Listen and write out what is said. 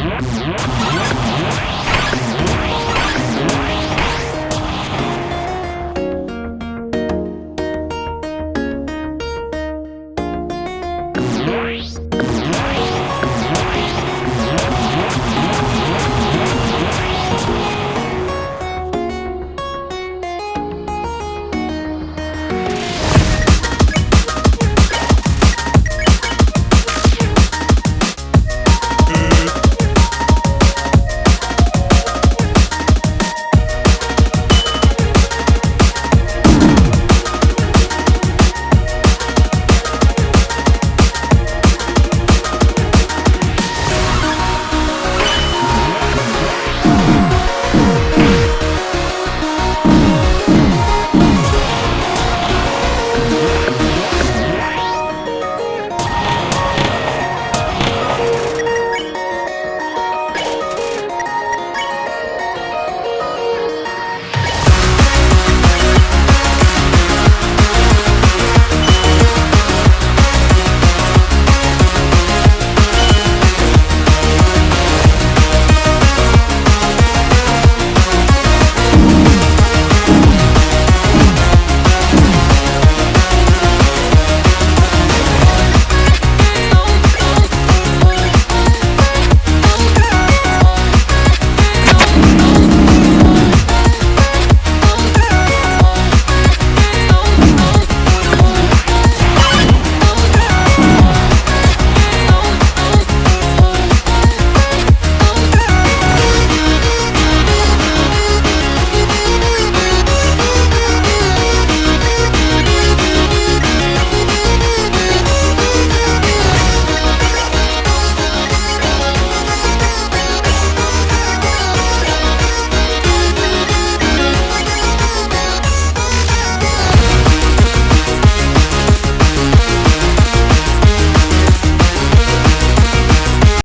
Yeah.